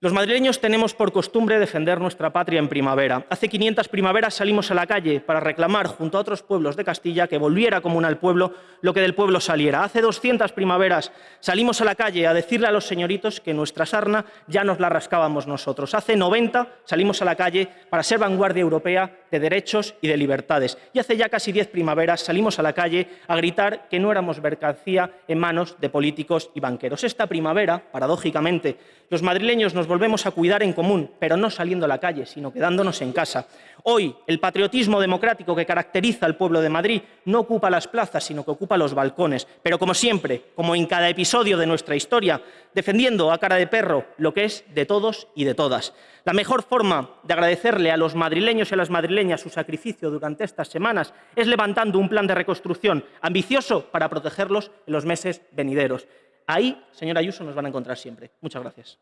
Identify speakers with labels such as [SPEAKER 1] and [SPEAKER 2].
[SPEAKER 1] Los madrileños tenemos por costumbre defender nuestra patria en primavera. Hace 500 primaveras salimos a la calle para reclamar, junto a otros pueblos de Castilla, que volviera común al pueblo lo que del pueblo saliera. Hace 200 primaveras salimos a la calle a decirle a los señoritos que nuestra sarna ya nos la rascábamos nosotros. Hace 90 salimos a la calle para ser vanguardia europea de derechos y de libertades. Y hace ya casi 10 primaveras salimos a la calle a gritar que no éramos mercancía en manos de políticos y banqueros. Esta primavera, paradójicamente, los madrileños nos volvemos a cuidar en común, pero no saliendo a la calle, sino quedándonos en casa. Hoy, el patriotismo democrático que caracteriza al pueblo de Madrid no ocupa las plazas, sino que ocupa los balcones. Pero como siempre, como en cada episodio de nuestra historia, defendiendo a cara de perro lo que es de todos y de todas. La mejor forma de agradecerle a los madrileños y a las madrileñas su sacrificio durante estas semanas es levantando un plan de reconstrucción ambicioso para protegerlos en los meses venideros. Ahí, señora Ayuso, nos van a encontrar siempre. Muchas gracias.